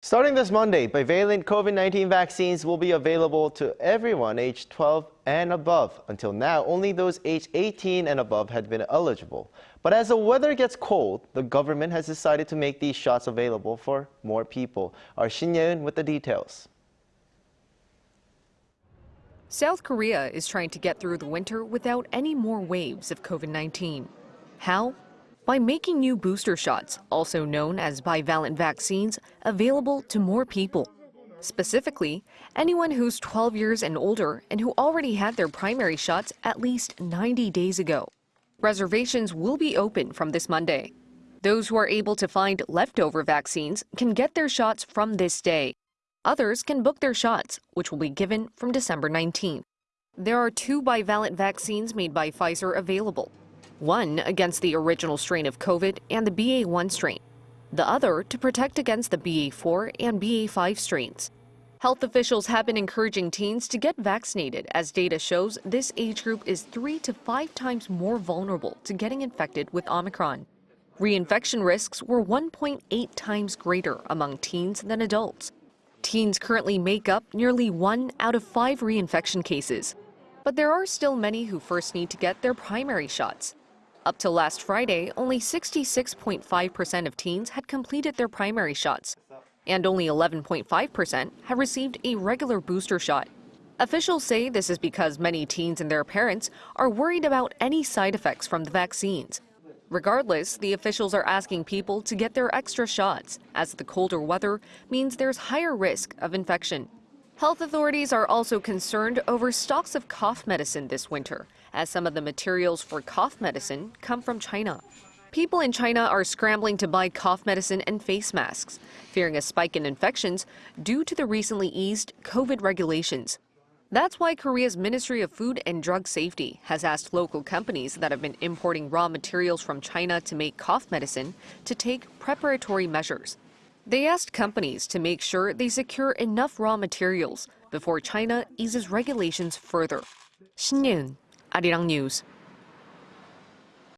Starting this Monday, bivalent COVID-19 vaccines will be available to everyone aged 12 and above. Until now, only those aged 18 and above had been eligible. But as the weather gets cold, the government has decided to make these shots available for more people. Our Shin Yeun with the details. South Korea is trying to get through the winter without any more waves of COVID-19. How? By making new booster shots, also known as bivalent vaccines, available to more people. Specifically, anyone who's 12 years and older and who already had their primary shots at least 90 days ago. Reservations will be open from this Monday. Those who are able to find leftover vaccines can get their shots from this day. Others can book their shots, which will be given from December 19th. There are two bivalent vaccines made by Pfizer available one against the original strain of COVID and the BA1 strain, the other to protect against the BA4 and BA5 strains. Health officials have been encouraging teens to get vaccinated as data shows this age group is three to five times more vulnerable to getting infected with Omicron. Reinfection risks were 1.8 times greater among teens than adults. Teens currently make up nearly one out of five reinfection cases. But there are still many who first need to get their primary shots. Up till last Friday, only 66.5% of teens had completed their primary shots, and only 11.5% have received a regular booster shot. Officials say this is because many teens and their parents are worried about any side effects from the vaccines. Regardless, the officials are asking people to get their extra shots, as the colder weather means there's higher risk of infection. Health authorities are also concerned over stocks of cough medicine this winter, as some of the materials for cough medicine come from China. People in China are scrambling to buy cough medicine and face masks, fearing a spike in infections due to the recently eased COVID regulations. That's why Korea's Ministry of Food and Drug Safety has asked local companies that have been importing raw materials from China to make cough medicine to take preparatory measures. They asked companies to make sure they secure enough raw materials before China eases regulations further. Shin Yeun, Arirang News.